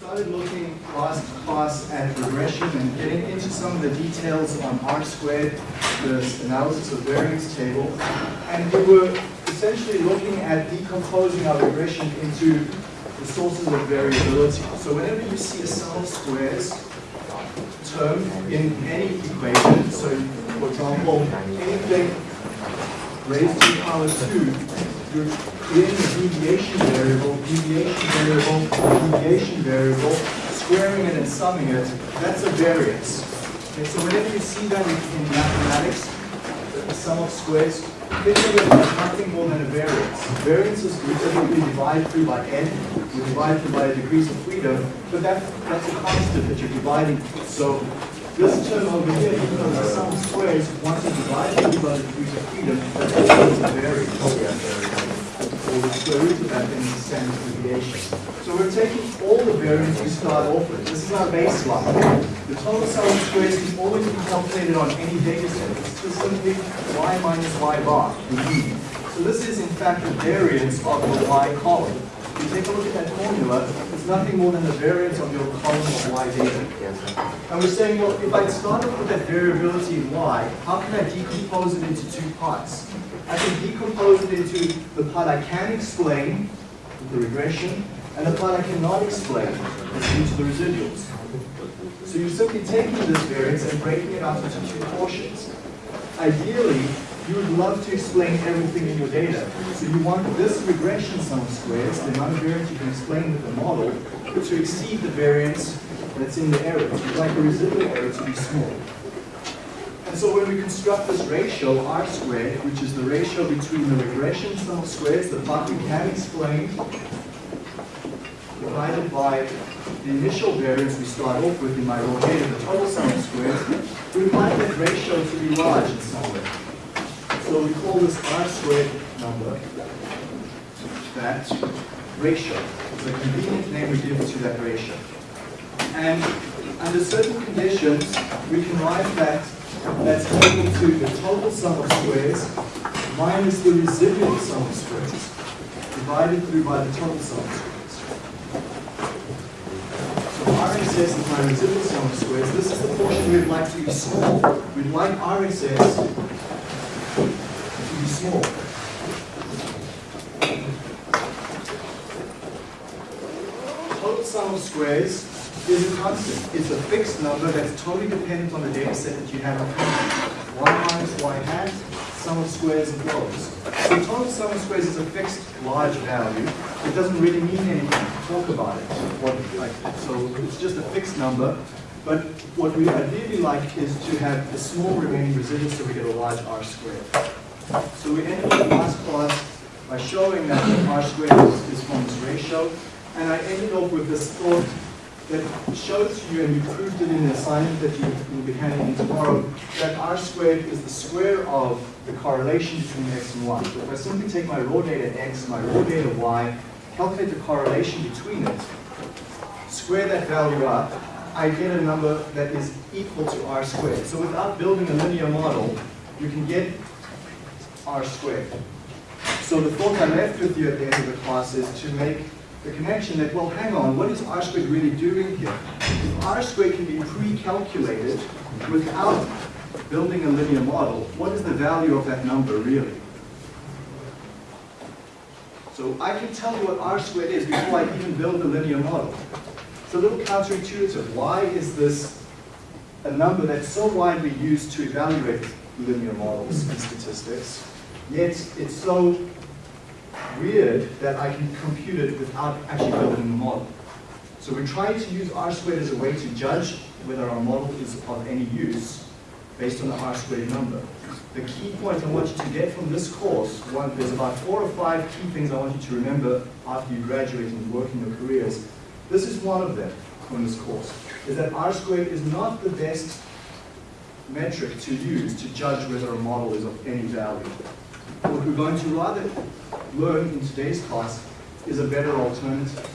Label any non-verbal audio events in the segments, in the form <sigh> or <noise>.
started looking last class at regression and getting into some of the details on R squared, the analysis of variance table, and we were essentially looking at decomposing our regression into the sources of variability. So whenever you see a sum of squares term in any equation, so for example, anything raised to the power 2 you're creating a deviation variable, deviation variable, deviation variable, squaring it and summing it, that's a variance. Okay, so whenever you see that in, in mathematics, the sum of squares, think of it as nothing more than a variance. Variance is we typically divide through by n, we divide through by degrees of freedom, but that, that's a constant that you're dividing. So this term over here, even though the sum of squares, once you divide through by the degrees of freedom, that's always a variance or the square root of that then is the standard deviation. So we're taking all the variance we start off with. This is our baseline. The total sum of squares can always be calculated on any data set. It's just simply y minus y bar, the mean. So this is in fact the variance of the y column. If you take a look at that formula, nothing more than the variance of your column of y data. And we're saying, well, if I start off with that variability in y, how can I decompose it into two parts? I can decompose it into the part I can explain, with the regression, and the part I cannot explain, into the residuals. So you're simply taking this variance and breaking it up into two portions. Ideally, you would love to explain everything in your data. So you want this regression sum of squares, the amount of variance you can explain with the model, to exceed the variance that's in the error. You'd like the residual error to be small. And so when we construct this ratio, r squared, which is the ratio between the regression sum of squares, the part we can explain, divided by the initial variance we start off with in my raw data, the total sum of squares, we find that ratio to be large in some way. So we call this r squared number that ratio. It's a convenient name we give to that ratio. And under certain conditions, we can write that that's equal to the total sum of squares minus the residual sum of squares divided through by the total sum of squares. So RSS is my residual sum of squares. This is the portion we'd like to be small. We'd like RSS small. Total sum of squares is a constant. It's a fixed number that's totally dependent on the data set that you have in front 1 minus y hat, sum of squares and flows. So total sum of squares is a fixed large value. It doesn't really mean anything to talk about it. What, like, so it's just a fixed number. But what we ideally like is to have a small remaining residual so we get a large r squared. So we ended the last class by showing that r squared is, from this ratio. And I ended up with this thought that shows to you, and you proved it in the assignment that you will be handing in tomorrow, that r squared is the square of the correlation between x and y. So if I simply take my raw data x, my raw data y, calculate the correlation between it, square that value up, I get a number that is equal to r squared. So without building a linear model, you can get r squared. So the thought I left with you at the end of the class is to make the connection that, well, hang on, what is r squared really doing here? If r squared can be pre-calculated without building a linear model, what is the value of that number really? So I can tell you what r squared is before I even build the linear model. It's a little counterintuitive. Why is this a number that's so widely used to evaluate linear models in statistics, yet it's so weird that I can compute it without actually building a model. So we're trying to use R squared as a way to judge whether our model is of any use based on the R squared number. The key point I want you to get from this course, one, there's about four or five key things I want you to remember after you graduate and work in your careers. This is one of them from this course, is that R squared is not the best metric to use to judge whether a model is of any value. What we're going to rather learn in today's class is a better alternative.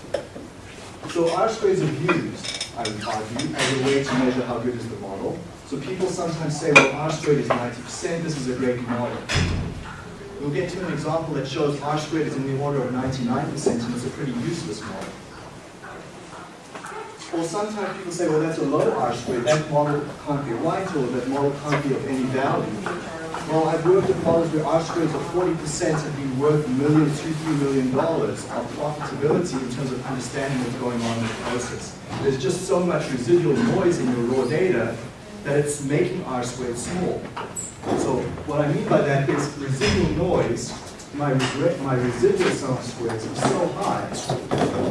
So R squares are used, I would argue, as a way to measure how good is the model. So people sometimes say, well, R squared is 90%, this is a great model. We'll get to an example that shows R squared is in the order of 99% and it's a pretty useless model. Or sometimes people say, well, that's a low R squared, that model can't be right, or that model can't be of any value. Well, I've worked with models where R squares of 40% have been worth a million, two, three million dollars of profitability in terms of understanding what's going on in the process. There's just so much residual noise in your raw data that it's making R squared small. So what I mean by that is residual noise, my, my residual sum of squares is so high,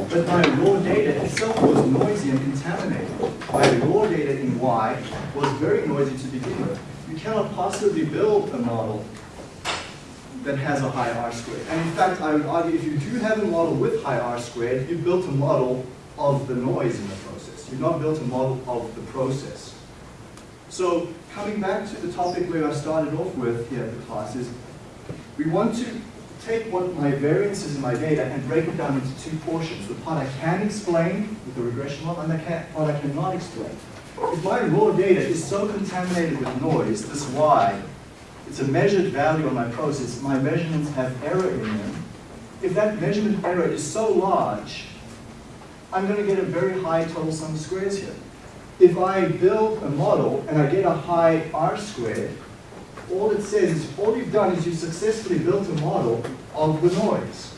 but my raw data itself was noisy and contaminated. My raw data in Y was very noisy to begin with you cannot possibly build a model that has a high R squared. And in fact, I would argue if you do have a model with high R squared, you built a model of the noise in the process. You've not built a model of the process. So coming back to the topic where I started off with here at the class is, we want to take what my variances in my data and break it down into two portions. The part I can explain with the regression model and the part I cannot explain. If my raw data is so contaminated with noise, this y, it's a measured value on my process, my measurements have error in them. If that measurement error is so large, I'm going to get a very high total sum of squares here. If I build a model and I get a high R squared, all it says is all you've done is you successfully built a model of the noise.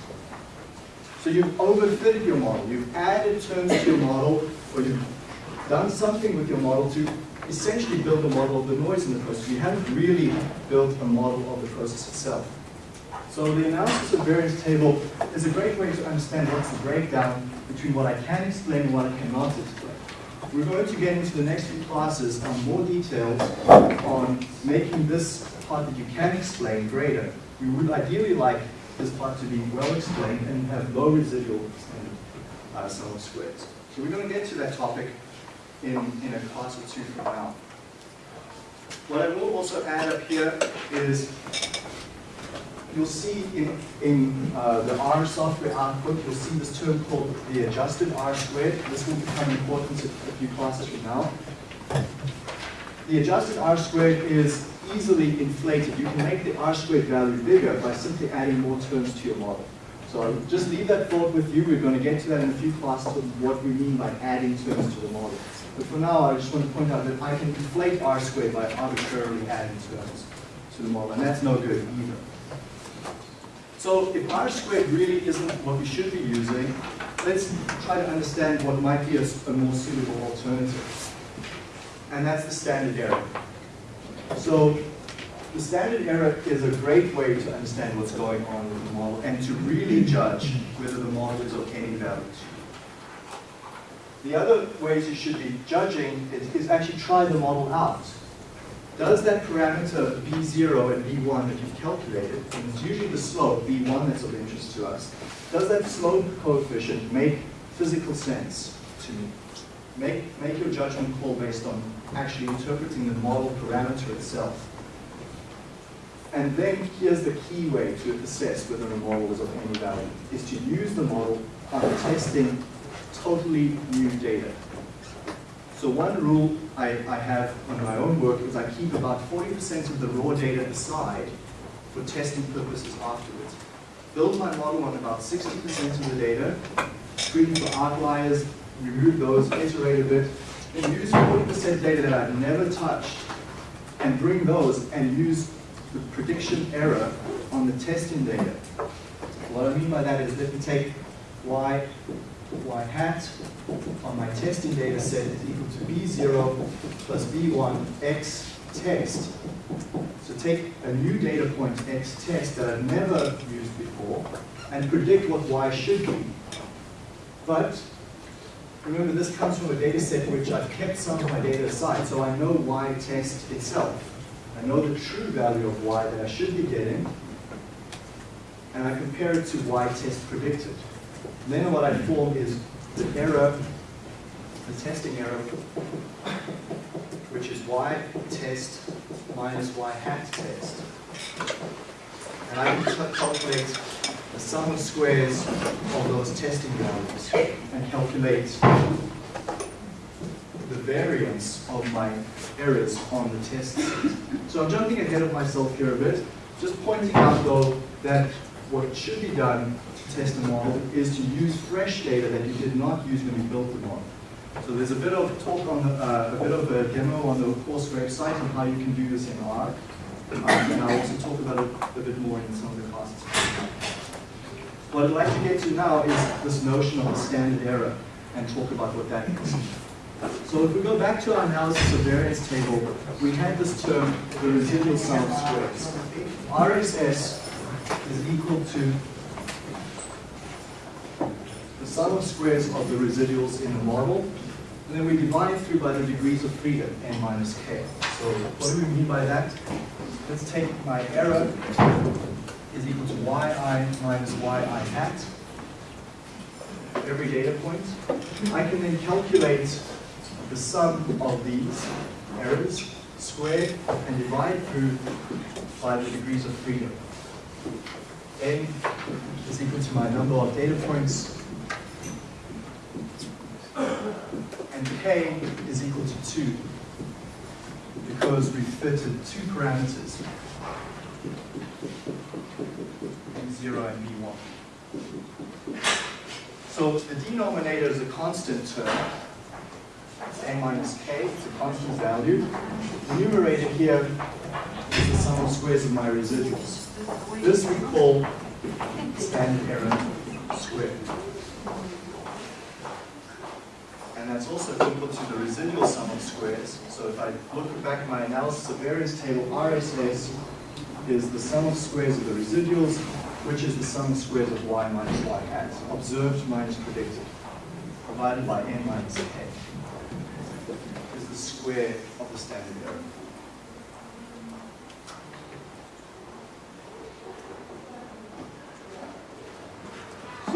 So you've overfitted your model. You've added terms to your model, or you've done something with your model to essentially build a model of the noise in the process. You haven't really built a model of the process itself. So the analysis of variance table is a great way to understand what's the breakdown between what I can explain and what I cannot explain. We're going to get into the next few classes on more details on making this part that you can explain greater. We would ideally like this part to be well explained and have low residual and uh, sum of squares. So we're going to get to that topic in, in a class or two from now. What I will also add up here is you'll see in, in uh, the R software output, you'll see this term called the adjusted R squared. This will become important a few classes from now. The adjusted R squared is easily inflated. You can make the R squared value bigger by simply adding more terms to your model. So I'll just leave that thought with you. We're going to get to that in a few classes what we mean by adding terms to the model. But for now, I just want to point out that I can inflate r squared by arbitrarily adding terms to the model, and that's no good either. So if r squared really isn't what we should be using, let's try to understand what might be a, a more suitable alternative. And that's the standard error. So the standard error is a great way to understand what's going on with the model and to really judge whether the model is of any value. The other ways you should be judging is, is actually try the model out. Does that parameter b0 and b1 that you've calculated, and it's usually the slope, b1 that's of interest to us, does that slope coefficient make physical sense to me? Make, make your judgment call based on actually interpreting the model parameter itself. And then here's the key way to assess whether a model is of any value, is to use the model on testing totally new data. So one rule I, I have on my own work is I keep about 40% of the raw data aside for testing purposes afterwards. Build my model on about 60% of the data, screen for outliers, remove those, iterate a bit, and use 40% data that I've never touched and bring those and use the prediction error on the testing data. What I mean by that is let me take y y hat on my testing data set is equal to b0 plus b1 x test. So take a new data point x test that I've never used before and predict what y should be. But remember this comes from a data set which I've kept some of my data aside, so I know y test itself. I know the true value of y that I should be getting, and I compare it to y test predicted. Then what I form is the error, the testing error, which is y test minus y hat test. And I can calculate the sum of squares of those testing values and calculate the variance of my errors on the test So I'm jumping ahead of myself here a bit, just pointing out though that what should be done to test the model is to use fresh data that you did not use when you built the model. So there's a bit of talk on the, uh, a bit of a demo on the course website on how you can do this in R. Um, and I'll also talk about it a bit more in some of the classes. What I'd like to get to now is this notion of the standard error and talk about what that is. So if we go back to our analysis of variance table, we had this term, the residual sum of squares. RSS is equal to the sum of squares of the residuals in the model, and then we divide through by the degrees of freedom, n minus k. So what do we mean by that? Let's take my error is equal to yi minus yi hat, every data point. I can then calculate the sum of these errors squared and divide through by the degrees of freedom. N is equal to my number of data points and k is equal to 2 because we fitted two parameters, b0 and b1. So the denominator is a constant term, it's a minus k, it's a constant value. The numerator here the sum of squares of my residuals. This we call standard error squared. And that's also equal to the residual sum of squares. So if I look back at my analysis of variance table, RSS is the sum of squares of the residuals, which is the sum of squares of y minus y hat, observed minus predicted, divided by n minus k, is the square of the standard error.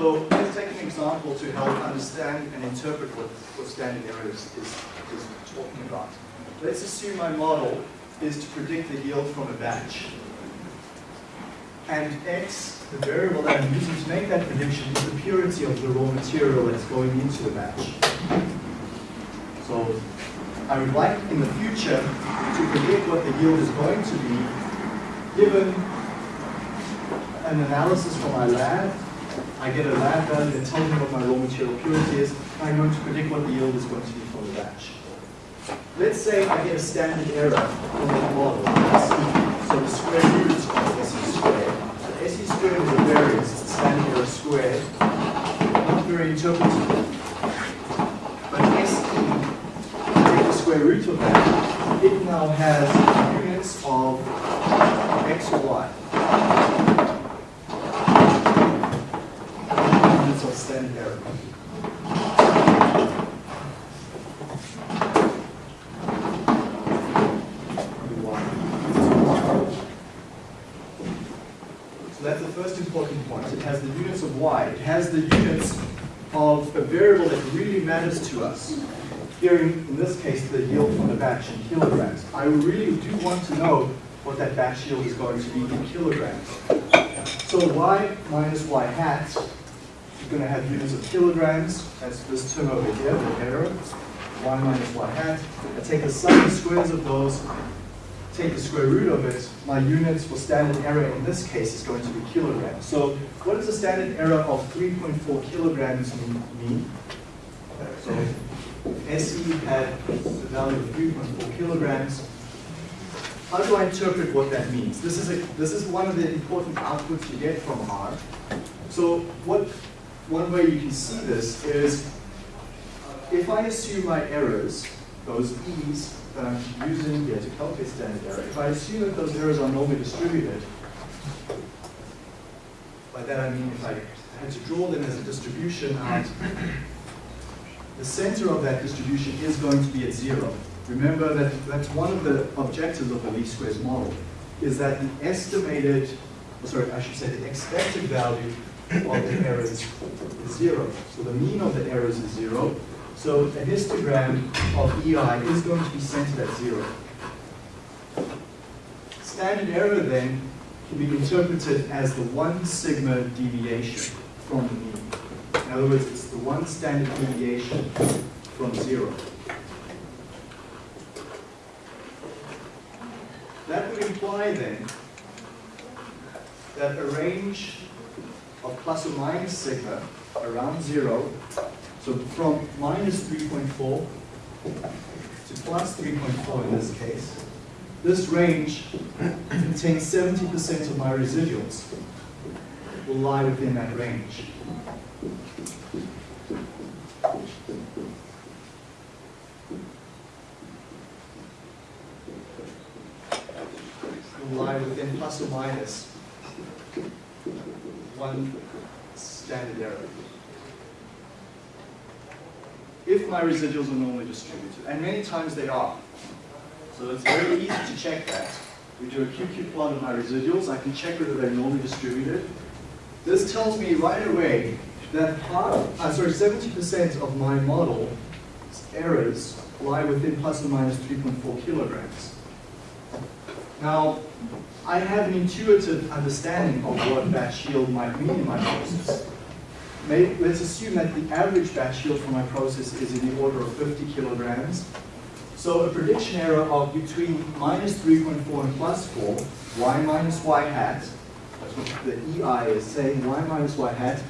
So let's take an example to help understand and interpret what, what standard error is, is, is talking about. Let's assume my model is to predict the yield from a batch. And x, the variable that I'm using to make that prediction, is the purity of the raw material that's going into the batch. So I would like in the future to predict what the yield is going to be given an analysis from my lab I get a lab value that tells me what my raw material purity is, I'm going to predict what the yield is going to be for the batch. Let's say I get a standard error from the model, so the square root of SE squared. So SE squared is a variance, it's the standard error squared. Not very interpretable. But SE, take the square root of that, it now has units of x or y. of standard error. So that's the first important point. It has the units of y. It has the units of a variable that really matters to us. Here, in, in this case, the yield from the batch in kilograms. I really do want to know what that batch yield is going to be in kilograms. So y minus y hat is going to have units of kilograms. That's this term over here, the error, y minus y hat. I take the sum of squares of those, take the square root of it. My units for standard error in this case is going to be kilograms. So what does a standard error of 3.4 kilograms mean? So SE had the value of 3.4 kilograms. How do I interpret what that means? This is, a, this is one of the important outputs you get from R. So what one way you can see this is if I assume my errors, those e's that I'm using here to calculate standard error, if I assume that those errors are normally distributed, by that I mean if I had to draw them as a distribution out, the center of that distribution is going to be at zero. Remember that that's one of the objectives of the least squares model, is that the estimated, sorry, I should say the expected value of the errors is zero. So the mean of the errors is zero. So a histogram of EI is going to be centered at zero. Standard error then can be interpreted as the one sigma deviation from the mean. In other words, it's the one standard deviation from zero. That would imply then that a range of plus or minus sigma around zero So from minus 3.4 to plus 3.4 in this case, this range contains 70% of my residuals will lie within that range. Will lie within plus or minus one standard error. If my residuals are normally distributed, and many times they are. So it's very easy to check that. We do a QQ plot of my residuals, I can check whether they're normally distributed. This tells me right away that half, uh, sorry, 70% of my model errors lie within plus or minus 3.4 kilograms. Now, I have an intuitive understanding of what batch yield might mean in my process. Maybe, let's assume that the average batch yield for my process is in the order of 50 kilograms. So a prediction error of between minus 3.4 and plus 4, y minus y hat, the EI is saying, y minus y hat.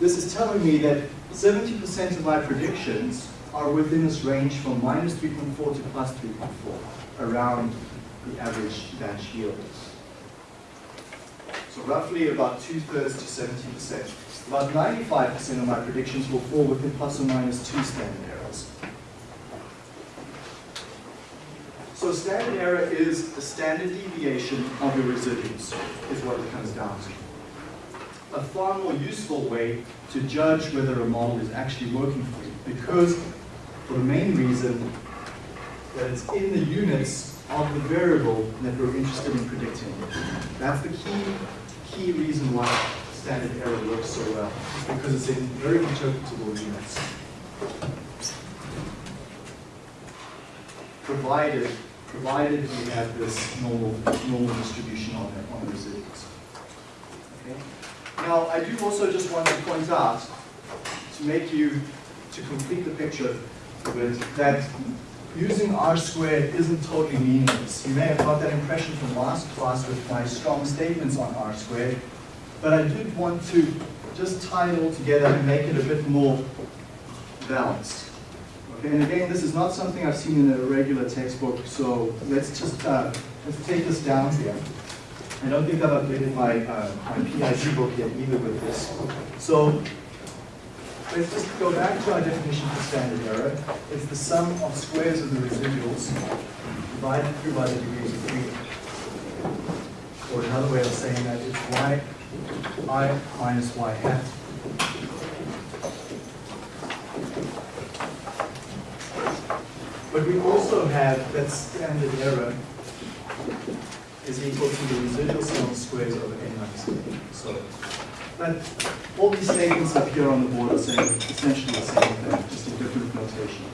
This is telling me that 70% of my predictions are within this range from minus 3.4 to plus 3.4, around the average batch yield. So roughly about two-thirds to 70%. About 95% of my predictions will fall within plus or minus two standard errors. So standard error is the standard deviation of your residuals, is what it comes down to. A far more useful way to judge whether a model is actually working for you, because for the main reason that it's in the units of the variable that we're interested in predicting. That's the key, key reason why standard error works so well, because it's in very interpretable units. Provided, provided we have this normal, normal distribution on the, on the residuals. Okay? Now, I do also just want to point out, to make you, to complete the picture a bit, that using R squared isn't totally meaningless. You may have got that impression from last class with my strong statements on R squared, but I did want to just tie it all together and make it a bit more balanced. Okay, and again, this is not something I've seen in a regular textbook, so let's just uh, let's take this down here. I don't think I've updated my, uh, my PID book yet either with this. So let's just go back to our definition for standard error. It's the sum of squares of the residuals divided through by the degrees of freedom. Or another way of saying that is y i minus y hat. But we also have that standard error is equal to the residual sum of squares over n minus n. So but all these statements up here on the board are saying essentially the same thing, just in different notation.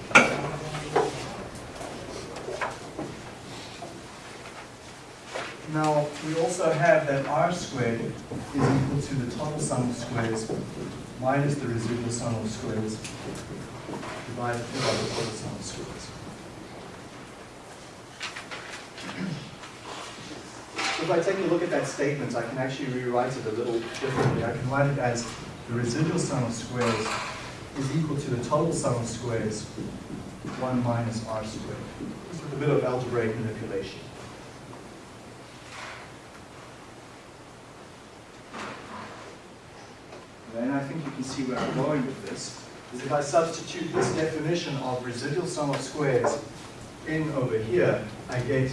Now, we also have that r squared is equal to the total sum of squares minus the residual sum of squares divided by the total sum of squares. If I take a look at that statement, I can actually rewrite it a little differently. I can write it as the residual sum of squares is equal to the total sum of squares, 1 minus r squared. With a bit of algebraic manipulation. Then I think you can see where I'm going with this. Is if I substitute this definition of residual sum of squares in over here, I get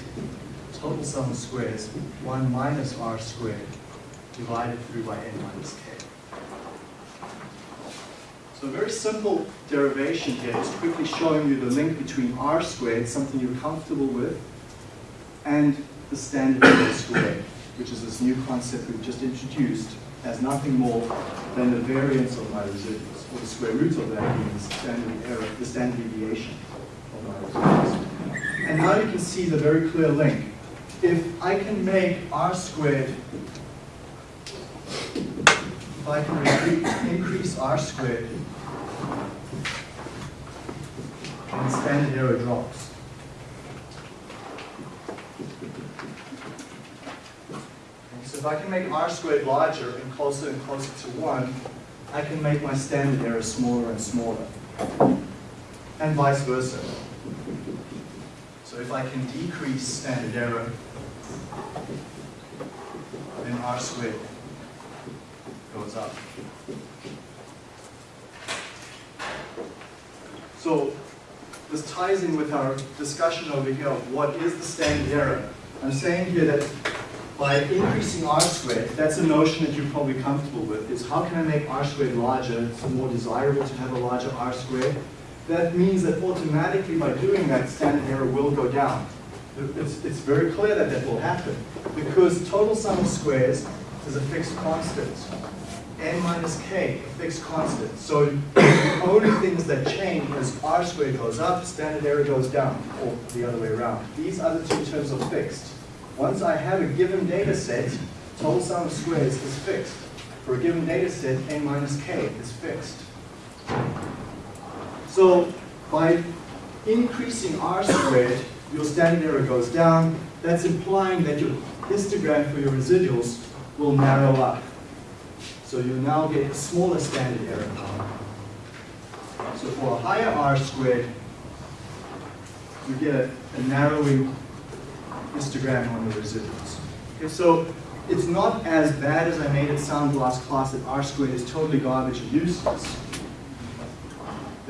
total sum of squares, 1 minus r squared, divided through by n minus k. So a very simple derivation here is quickly showing you the link between r squared, something you're comfortable with, and the standard error squared, which is this new concept we've just introduced as nothing more than the variance of my residuals, or the square root of that being the standard error, the standard deviation of my residuals. And now you can see the very clear link. If I can make r squared, if I can increase r squared, and standard error drops. So if I can make r squared larger and closer and closer to 1, I can make my standard error smaller and smaller. and vice versa. So if I can decrease standard error, R squared goes up. So this ties in with our discussion over here of what is the standard error. I'm saying here that by increasing r squared, that's a notion that you're probably comfortable with, is how can I make r squared larger? It's more desirable to have a larger r squared. That means that automatically by doing that, standard error will go down. It's, it's very clear that that will happen because total sum of squares is a fixed constant n minus k, a fixed constant. So the only things that change is r squared goes up, standard error goes down, or the other way around. These other two terms are fixed. Once I have a given data set, total sum of squares is fixed. For a given data set, n minus k is fixed. So by increasing r squared, your standard error goes down. That's implying that your histogram for your residuals will narrow up. So you now get a smaller standard error. So for a higher r squared, you get a, a narrowing histogram on the residuals. Okay, so it's not as bad as I made it sound last class that r squared is totally garbage and useless.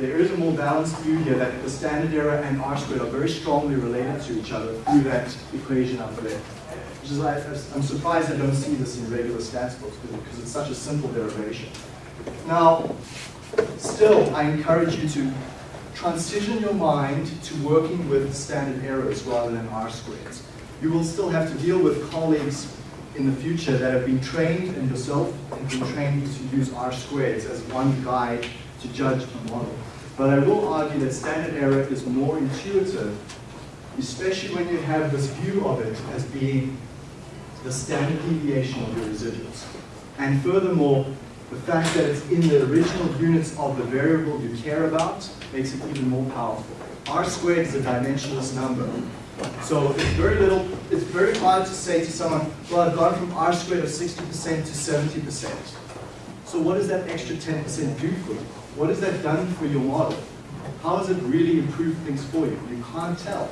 There is a more balanced view here that the standard error and r squared are very strongly related to each other through that equation up there. Which is I'm surprised I don't see this in regular stats books because it's such a simple derivation. Now, still, I encourage you to transition your mind to working with standard errors rather than R squares. You will still have to deal with colleagues in the future that have been trained and yourself have been trained to use R squares as one guide to judge a model. But I will argue that standard error is more intuitive, especially when you have this view of it as being the standard deviation of your residuals. And furthermore, the fact that it's in the original units of the variable you care about makes it even more powerful. R squared is a dimensionless number. So it's very little, it's very hard to say to someone, well, I've gone from R squared of 60% to 70%. So what does that extra 10% do for you? What has that done for your model? How has it really improved things for you? You can't tell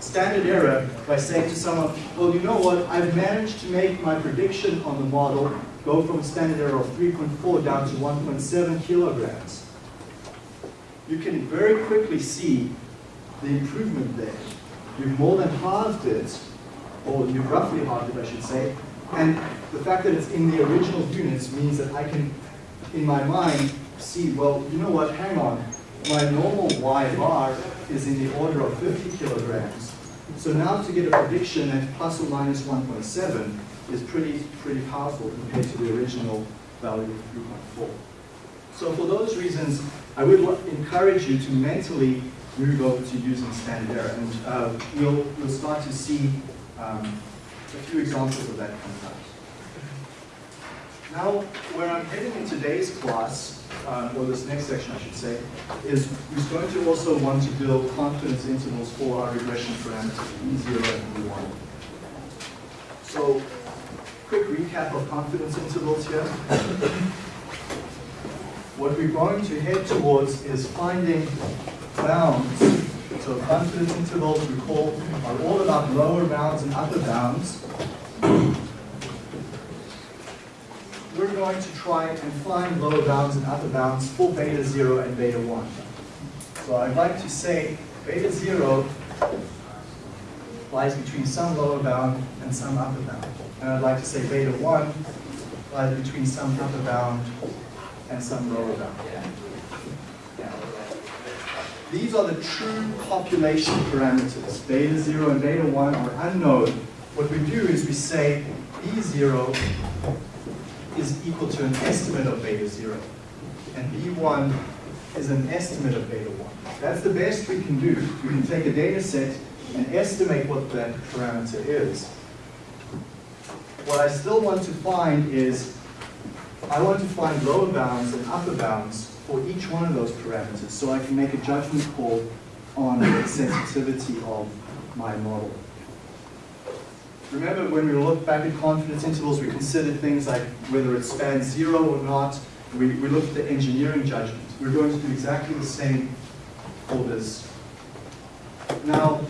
standard error by saying to someone, well, you know what, I've managed to make my prediction on the model go from a standard error of 3.4 down to 1.7 kilograms. You can very quickly see the improvement there. You've more than halved it, or you've roughly halved it, I should say, and the fact that it's in the original units means that I can, in my mind, see, well, you know what, hang on, my normal Y bar is in the order of 50 kilograms. So now to get a prediction at plus or minus 1.7 is pretty, pretty powerful compared to the original value of 3.4. So for those reasons, I would encourage you to mentally move over to using standard error. And uh, you'll, you'll start to see um, a few examples of that come out. Now, where I'm heading in today's class, uh, or this next section I should say, is we're going to also want to build confidence intervals for our regression parameters, b0 and b1. So, quick recap of confidence intervals here. what we're going to head towards is finding bounds. So confidence intervals, recall, are all about lower bounds and upper bounds we're going to try and find lower bounds and upper bounds for beta 0 and beta 1. So I'd like to say beta 0 lies between some lower bound and some upper bound. And I'd like to say beta 1 lies between some upper bound and some lower bound. These are the true population parameters. Beta 0 and beta 1 are unknown. What we do is we say B0 is equal to an estimate of beta 0. And B1 is an estimate of beta 1. That's the best we can do. We can take a data set and estimate what that parameter is. What I still want to find is, I want to find lower bounds and upper bounds for each one of those parameters so I can make a judgment call on the sensitivity of my model. Remember when we look back at confidence intervals, we considered things like whether it spans zero or not. We, we looked at the engineering judgment. we're going to do exactly the same for this. Now,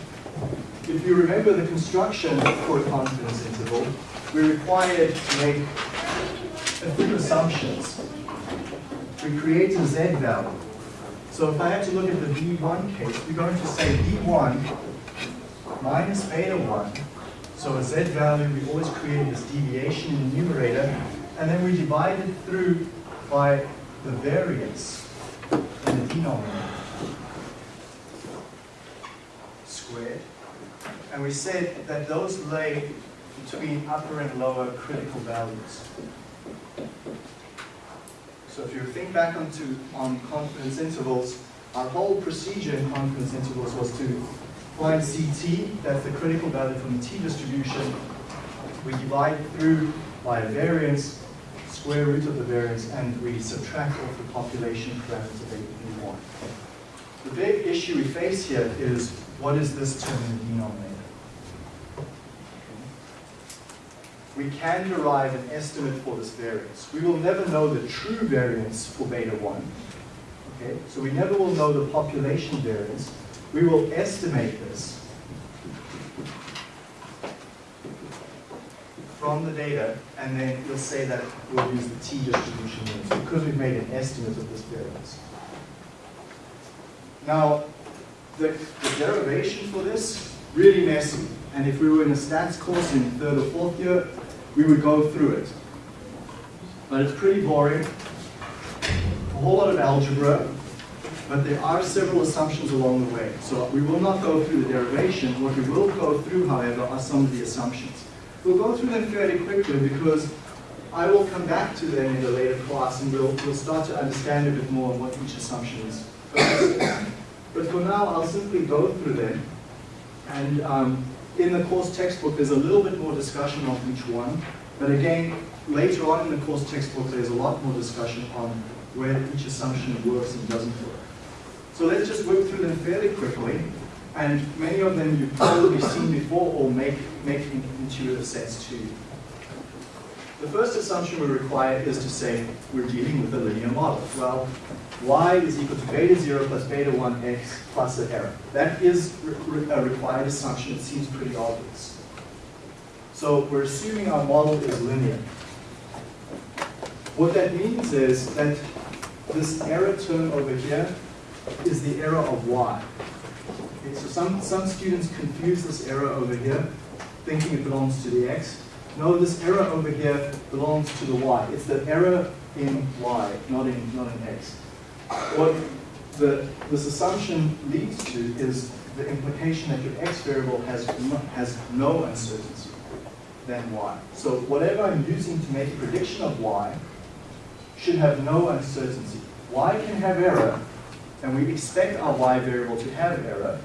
if you remember the construction for a confidence interval, we're required to make a few assumptions. We create a z value. So if I had to look at the b1 case, we're going to say b1 minus beta 1. So a z value, we always create this deviation in the numerator, and then we divide it through by the variance in the denominator squared. And we said that those lay between upper and lower critical values. So if you think back onto on confidence intervals, our whole procedure in confidence intervals was to find CT, that's the critical value from the T distribution. We divide through by a variance, square root of the variance, and we subtract off the population parameter V1. The big issue we face here is what is this term in the denominator? We can derive an estimate for this variance. We will never know the true variance for beta 1. Okay, so we never will know the population variance. We will estimate this from the data, and then we'll say that we'll use the t distribution units because we've made an estimate of this variance. Now, the, the derivation for this, really messy. And if we were in a stats course in third or fourth year, we would go through it. But it's pretty boring. A whole lot of algebra, but there are several assumptions along the way. So we will not go through the derivation. What we will go through, however, are some of the assumptions. We'll go through them fairly quickly because I will come back to them in a later class and we'll, we'll start to understand a bit more on what each assumption is. But for now, I'll simply go through them. And um, in the course textbook, there's a little bit more discussion on each one. But again, later on in the course textbook, there's a lot more discussion on where each assumption works and doesn't work. So let's just work through them fairly quickly. And many of them you've probably seen before or make, make intuitive sense to you. The first assumption we require is to say we're dealing with a linear model. Well, y is equal to beta 0 plus beta 1x plus an error. That is a required assumption. It seems pretty obvious. So we're assuming our model is linear. What that means is that this error term over here is the error of y. Okay, so some, some students confuse this error over here, thinking it belongs to the x. No, this error over here belongs to the y. It's the error in y, not in, not in x. What the, this assumption leads to is the implication that your x variable has no, has no uncertainty than y. So whatever I'm using to make a prediction of y should have no uncertainty. y can have error, and we expect our y variable to have error,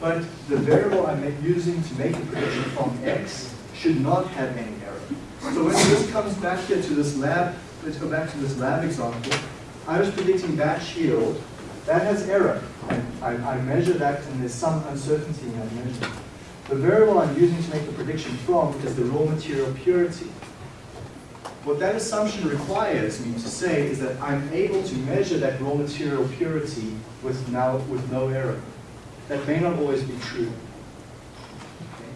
but the variable I'm using to make a prediction from x should not have any error. So when this comes back here to this lab, let's go back to this lab example, I was predicting batch yield. That has error. I, I measure that and there's some uncertainty in that measurement. The variable I'm using to make the prediction from is the raw material purity. What that assumption requires me to say is that I'm able to measure that raw material purity with, now, with no error. That may not always be true. Okay.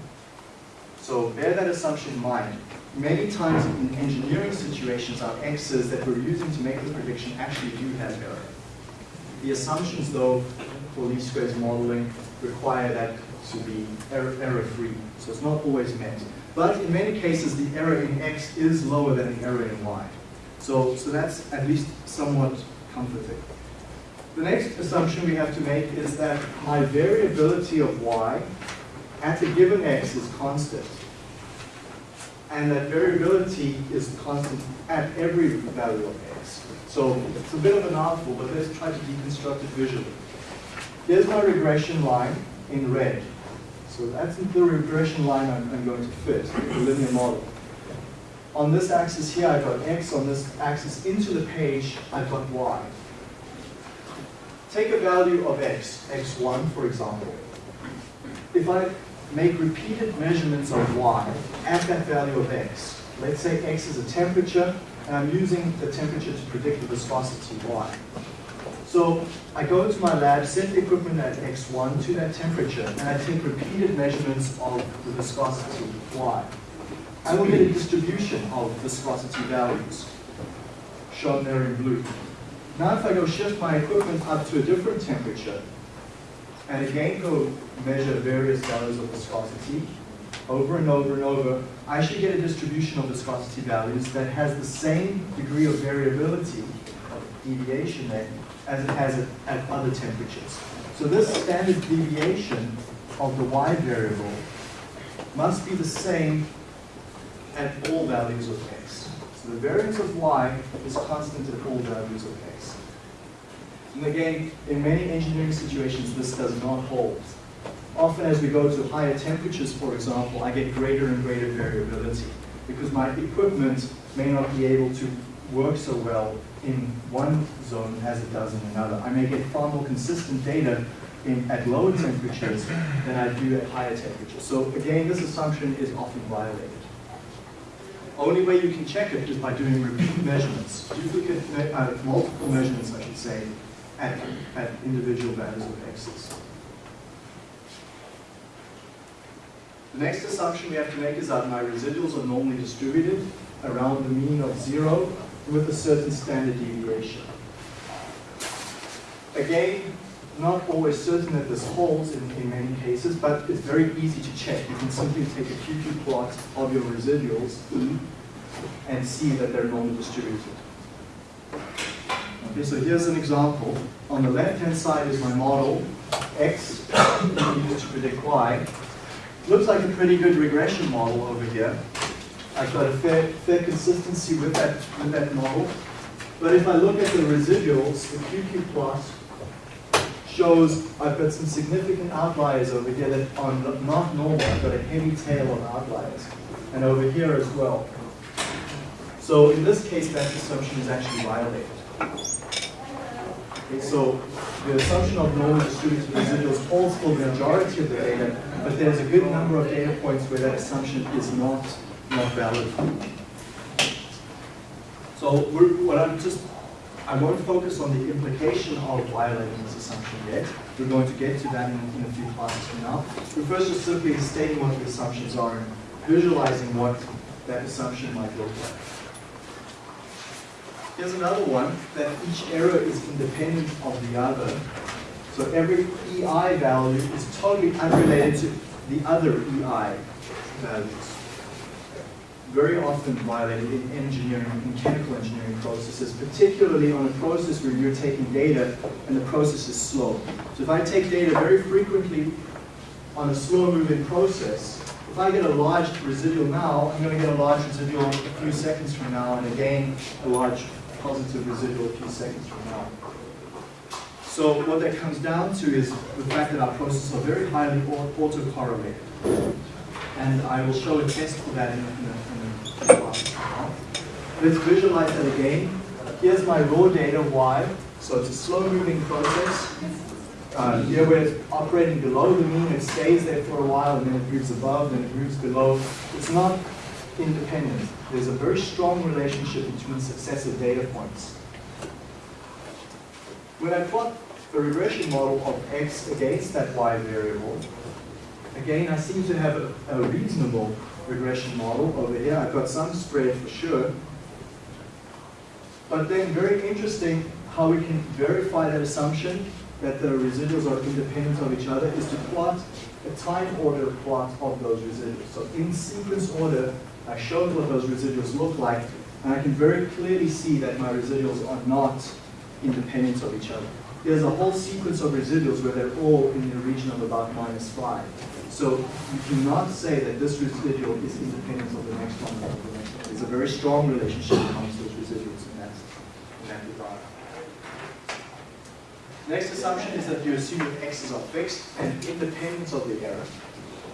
So bear that assumption in mind many times in engineering situations, our X's that we're using to make the prediction actually do have error. The assumptions, though, for least squares modeling require that to be error-free. Error so it's not always met. But in many cases, the error in X is lower than the error in Y. So, so that's at least somewhat comforting. The next assumption we have to make is that my variability of Y at a given X is constant and that variability is constant at every value of x. So it's a bit of an mouthful, but let's try to deconstruct it visually. Here's my regression line in red. So that's the regression line I'm, I'm going to fit, the linear model. On this axis here, I've got x. On this axis into the page, I've got y. Take a value of x, x1 for example. If I make repeated measurements of y at that value of x. Let's say x is a temperature, and I'm using the temperature to predict the viscosity y. So I go to my lab, set the equipment at x1 to that temperature, and I take repeated measurements of the viscosity y. I will get a distribution of viscosity values, shown there in blue. Now if I go shift my equipment up to a different temperature, and again go measure various values of viscosity, over and over and over, I should get a distribution of viscosity values that has the same degree of variability, of deviation there, as it has at, other temperatures. So this standard deviation of the y variable must be the same at all values of x. So the variance of y is constant at all values of x. And again, in many engineering situations, this does not hold. Often as we go to higher temperatures, for example, I get greater and greater variability because my equipment may not be able to work so well in one zone as it does in another. I may get far more consistent data in, at lower temperatures than I do at higher temperatures. So again, this assumption is often violated. Only way you can check it is by doing repeat measurements, duplicate, uh, multiple measurements, I should say, at, at individual values of x's. The next assumption we have to make is that my residuals are normally distributed around the mean of zero with a certain standard deviation. Again, not always certain that this holds in, in many cases, but it's very easy to check. You can simply take a QQ plot of your residuals, and see that they're normally distributed. Okay, so here's an example. On the left-hand side is my model, X, used to predict Y. Looks like a pretty good regression model over here. I've got a fair, fair consistency with that, with that model. But if I look at the residuals, the QQ plot shows I've got some significant outliers over here that are not normal. I've got a heavy tail of outliers. And over here as well. So in this case, that assumption is actually violated. So the assumption of normal distributed residuals holds for the majority of the data, but there's a good number of data points where that assumption is not, not valid. So what I'm just, I won't focus on the implication of violating this assumption yet. We're going to get to that in, in a few classes from now. We're first just simply stating what the assumptions are and visualizing what that assumption might look like. Here's another one, that each error is independent of the other. So every EI value is totally unrelated to the other EI values. Very often violated in engineering, in chemical engineering processes, particularly on a process where you're taking data and the process is slow. So if I take data very frequently on a slow moving process, if I get a large residual now, I'm going to get a large residual a few seconds from now, and again, a large positive residual a few seconds from now. So what that comes down to is the fact that our processes are very highly autocorrelated. And I will show a test for that in, a, in a Let's visualize that again. Here's my raw data Y. So it's a slow moving process. Uh, here where it's operating below the mean, it stays there for a while and then it moves above, then it moves below. It's not independent. There's a very strong relationship between successive data points. When I plot a regression model of x against that y variable, again, I seem to have a, a reasonable regression model over here. I've got some spread for sure. But then very interesting how we can verify that assumption that the residuals are independent of each other is to plot a time order plot of those residuals. So in sequence order, I showed what those residuals look like, and I can very clearly see that my residuals are not independent of each other. There's a whole sequence of residuals where they're all in the region of about minus 5. So you cannot say that this residual is independent of the next one. There's a very strong relationship those residuals in that, in that regard. Next assumption is that you assume that x's are fixed and independent of the error.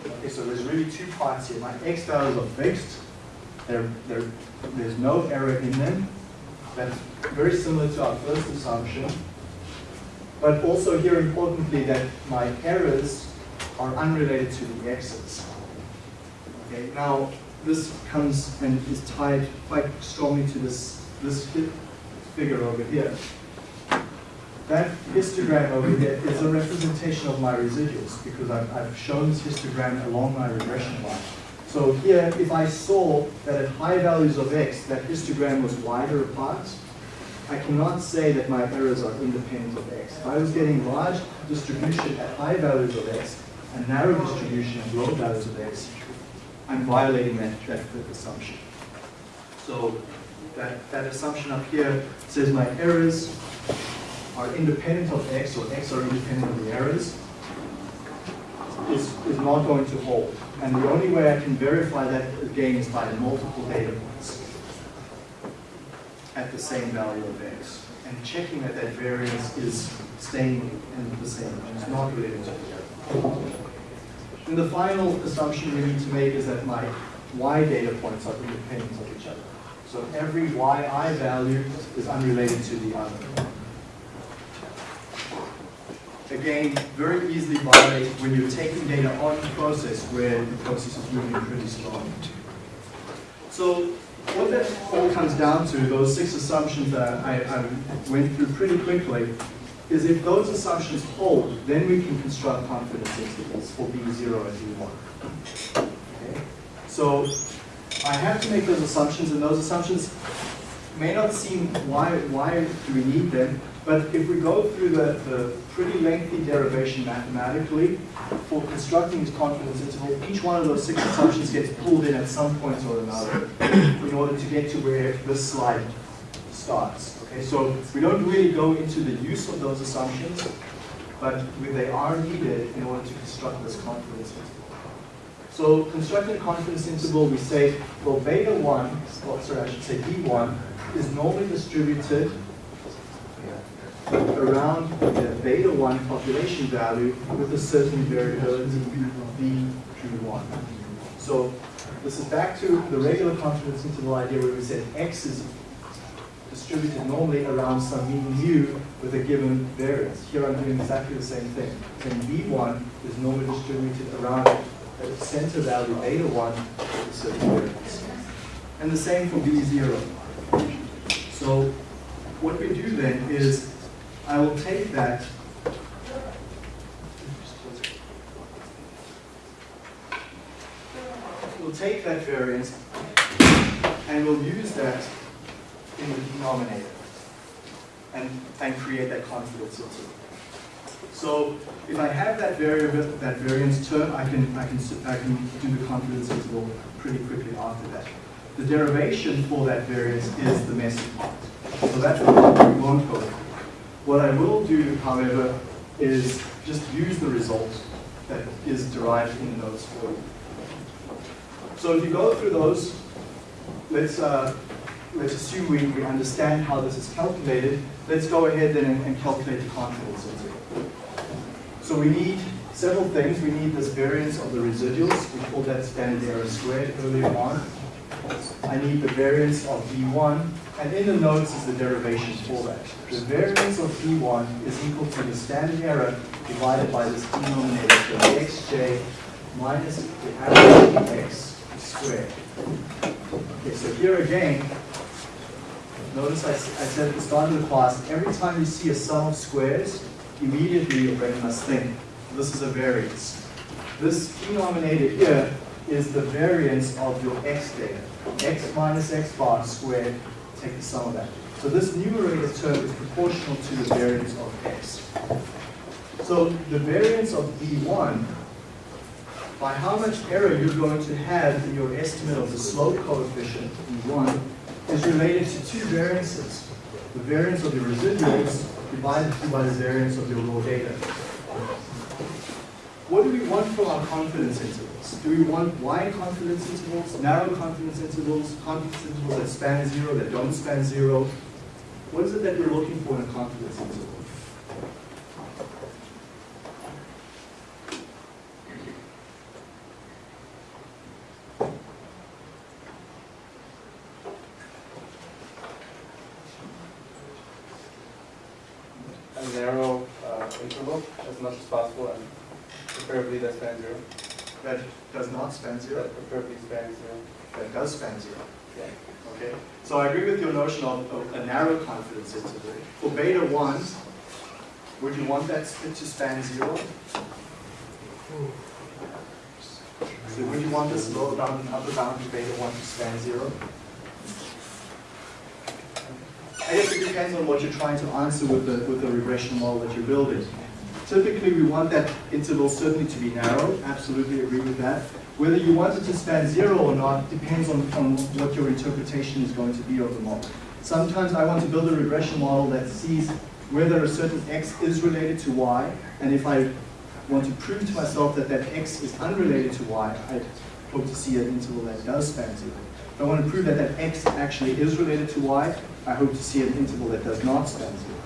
Okay, so there's really two parts here. My x values are fixed. They're, they're, there's no error in them. That's very similar to our first assumption. But also here importantly that my errors are unrelated to the x's. Okay, now this comes and is tied quite strongly to this, this figure over here. That histogram over there is a representation of my residuals because I've, I've shown this histogram along my regression line. So here, if I saw that at high values of x, that histogram was wider apart, I cannot say that my errors are independent of x. If I was getting large distribution at high values of x, and narrow distribution at low values of x, I'm violating that, that assumption. So that, that assumption up here says my errors are independent of x, or x are independent of the errors, is, is not going to hold. And the only way I can verify that again is by multiple data points at the same value of x. And checking that that variance is staying in the same, it's not related to the other. And the final assumption we need to make is that my y data points are independent of each other. So every yi value is unrelated to the other. Again, very easily violate when you're taking data on the process where the process is moving pretty slowly. So what that all comes down to, those six assumptions that I, I went through pretty quickly, is if those assumptions hold, then we can construct confidence intervals for B0 and B1. Okay? So I have to make those assumptions, and those assumptions may not seem, why, why do we need them? But if we go through the, the pretty lengthy derivation mathematically for constructing this confidence interval, each one of those six assumptions gets pulled in at some point or another in order to get to where this slide starts. Okay, so we don't really go into the use of those assumptions, but they are needed in order to construct this confidence interval. So constructing a confidence interval, we say, well, beta 1, well, sorry, I should say B1, is normally distributed around the beta 1 population value with a certain variability through 1. So this is back to the regular confidence interval idea where we said x is distributed normally around some mean mu with a given variance. Here I'm doing exactly the same thing. Then b1 is normally distributed around a center value beta 1 with a certain variance. And the same for b0. So what we do then is I will take that we'll take that variance and we'll use that in the denominator and, and create that confidence interval. So if I have that variable, that variance term, I can, I can, I can do the confidence interval pretty quickly after that. The derivation for that variance is the messy part. So that's what we won't go. What I will do, however, is just use the result that is derived in those for you. So if you go through those, let's, uh, let's assume we, we understand how this is calculated. Let's go ahead then and, and calculate the confidence interval. So we need several things. We need this variance of the residuals. We called that standard error squared earlier on. I need the variance of b1 and in the notes is the derivation for that. The variance of b1 is equal to the standard error divided by this denominator, so xj minus the average x squared. Okay, so here again, notice I, I said at the start of the class, every time you see a sum of squares, immediately you must think, this is a variance. This denominator here is the variance of your x data. x minus x bar squared take the sum of that. So this numerator term is proportional to the variance of x. So the variance of b1, by how much error you're going to have in your estimate of the slope coefficient, b1, is related to two variances. The variance of the residuals divided by the variance of your raw data. What do we want from our confidence Do we want wide confidence intervals, narrow confidence intervals, confidence intervals that span zero, that don't span zero? What is it that we're looking for in a confidence interval? a narrow uh, interval as much as possible and preferably that spans zero. That does not span zero? That preferably spans zero. That does span zero. Yeah. Of, of a narrow confidence interval. For beta 1, Would you want that to span zero? So would you want this lower bound and upper bound of beta 1 to span zero? I guess it depends on what you're trying to answer with the, with the regression model that you're building. Typically, we want that interval certainly to be narrow, absolutely agree with that. Whether you want it to span zero or not depends on, on what your interpretation is going to be of the model. Sometimes I want to build a regression model that sees whether a certain x is related to y, and if I want to prove to myself that that x is unrelated to y, I hope to see an interval that does span zero. If I want to prove that that x actually is related to y, I hope to see an interval that does not span zero.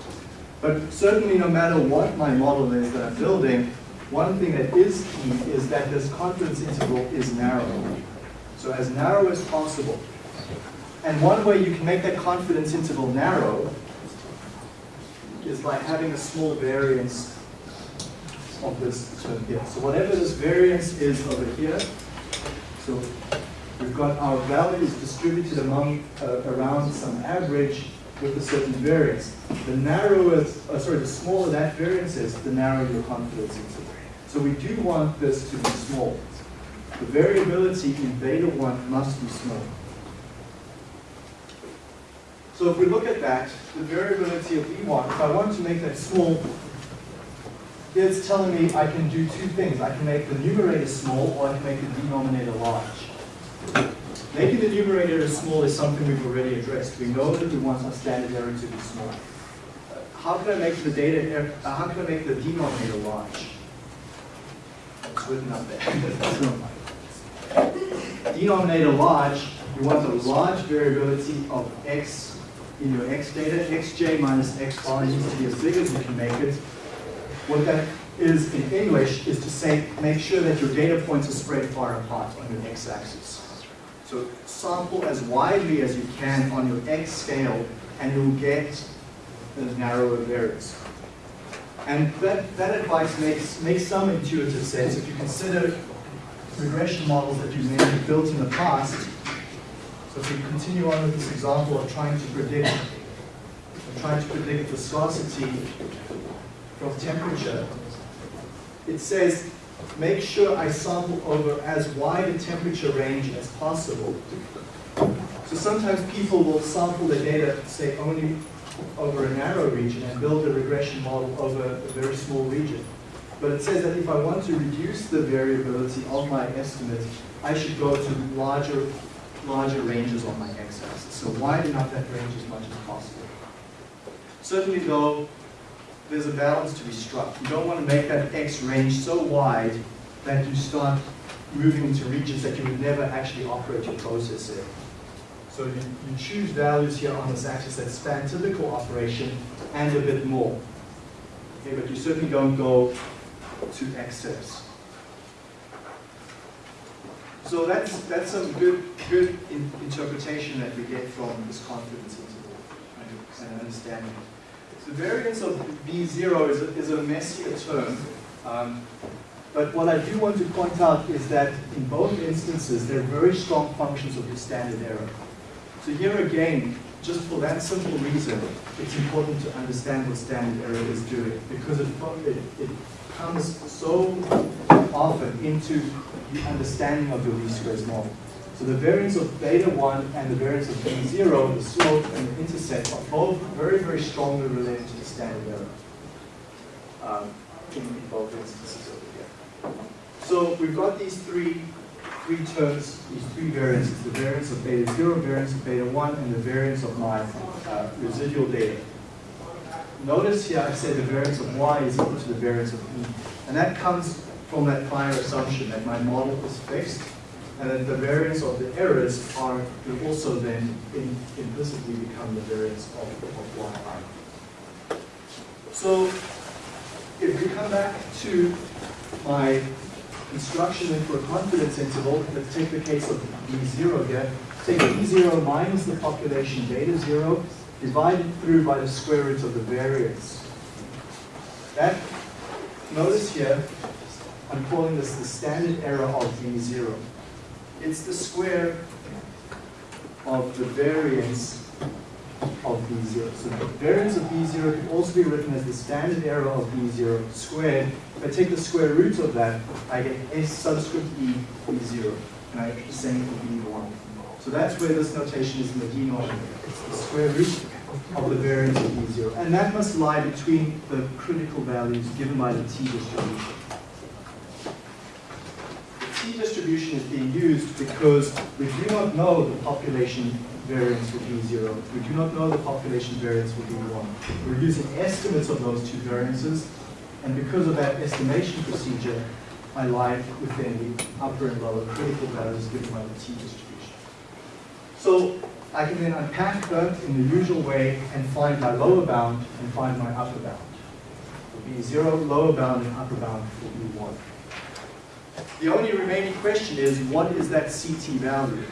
But certainly no matter what my model is that I'm building, one thing that is key is that this confidence interval is narrow. So as narrow as possible. And one way you can make that confidence interval narrow is by having a small variance of this term here. So whatever this variance is over here, so we've got our values distributed among uh, around some average with a certain variance. The narrower, uh, sorry, the smaller that variance is, the narrower your confidence interval. So we do want this to be small. The variability in beta 1 must be small. So if we look at that, the variability of b1, if I want to make that small, it's telling me I can do two things. I can make the numerator small or I can make the denominator large. Making the numerator small is something we've already addressed. We know that we want our standard error to be small. How can I make the data, error, uh, how can I make the denominator large? It's written up there. <laughs> denominator large, you want a large variability of x in your x data. xj minus x bar needs to be as big as you can make it. What that is in English is to say, make sure that your data points are spread far apart on your x-axis. So sample as widely as you can on your x scale and you'll get a narrower variance. And that, that advice makes, makes some intuitive sense if you consider regression models that you may have built in the past. So if we continue on with this example of trying to predict, of trying to predict viscosity from temperature, it says make sure I sample over as wide a temperature range as possible. So sometimes people will sample the data, say, only over a narrow region and build a regression model over a very small region. But it says that if I want to reduce the variability of my estimate, I should go to larger, larger ranges on my x-axis. So widen out that range as much as possible. Certainly though, there's a balance to be struck. You don't want to make that X range so wide that you start moving into regions that you would never actually operate your process in. So you, you choose values here on this axis that span typical operation and a bit more. Okay, but you certainly don't go to excess. So that's, that's some good, good in, interpretation that we get from this confidence interval and, and understanding. The variance of b0 is a, is a messier term, um, but what I do want to point out is that in both instances, they're very strong functions of the standard error. So here again, just for that simple reason, it's important to understand what standard error is doing because it, it, it comes so often into the understanding of your least squares model. So the variance of beta 1 and the variance of b0, the slope and the intercept, are both very, very strongly related to the standard error um, in, in both instances over here. So we've got these three, three terms, these three variances, the variance of beta 0, variance of beta 1, and the variance of my uh, residual data. Notice here I say the variance of y is equal to the variance of e. And that comes from that prior assumption that my model is fixed and that the variance of the errors are will also then in, implicitly become the variance of, of yi. So if we come back to my instruction for a confidence interval, let's take the case of B0 here. Take B0 minus the population beta 0 divided through by the square root of the variance. That, notice here, I'm calling this the standard error of B0 it's the square of the variance of B0. So the variance of B0 can also be written as the standard error of B0 squared. If I take the square root of that, I get S subscript E B0, and I get the same for B1. So that's where this notation is in the denominator. It's the square root of the variance of B0. And that must lie between the critical values given by the t distribution. The t distribution is being used because we do not know the population variance for B0. We do not know the population variance for B1. We're using estimates of those two variances, and because of that estimation procedure, I lie within the upper and lower critical values given by the t distribution. So I can then unpack that in the usual way and find my lower bound and find my upper bound. It will be zero lower bound and upper bound will B1. The only remaining question is, what is that CT value?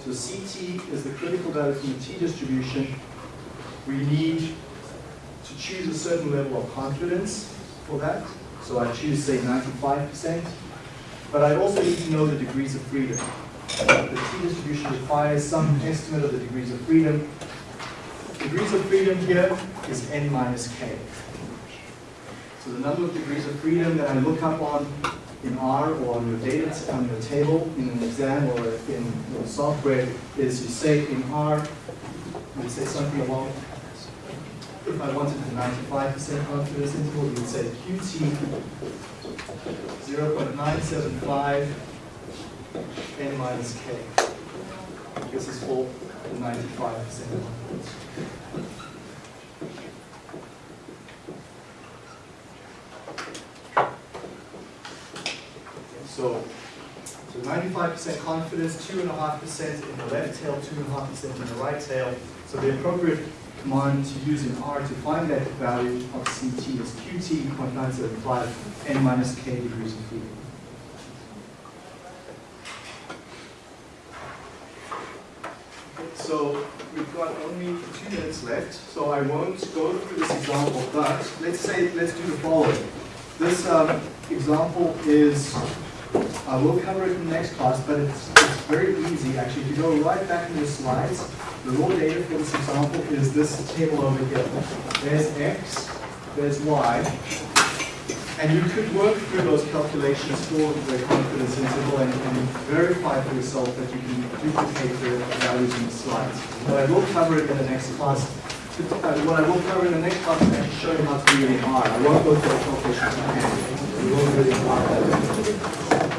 So CT is the critical value from the t distribution. We need to choose a certain level of confidence for that. So I choose, say, 95%. But I also need to know the degrees of freedom. The t distribution requires some estimate of the degrees of freedom. Degrees of freedom here is n minus k. So the number of degrees of freedom that I look up on in R or on your data, on your table in an exam or in your software is you say in R, you say something along, if I wanted the 95% confidence interval, you would say QT 0.975 n minus k. This is for the 95% confidence. So, so 95% confidence, 2.5% in the left tail, 2.5% in the right tail. So the appropriate command to use in R to find that value of CT is QT 0.975 n minus k degrees of freedom. So we've got only two minutes left, so I won't go through this example, but let's say, let's do the following. This um, example is I will cover it in the next class, but it's, it's very easy actually. If you go right back in the slides, the raw data for this example is this table over here. There's X, there's Y, and you could work through those calculations for the confidence interval and, and verify for yourself that you can duplicate the values in the slides. But I will cover it in the next class. Uh, what I will cover in the next class is actually show you how to do it in R. I won't go through the calculations in hand. We will.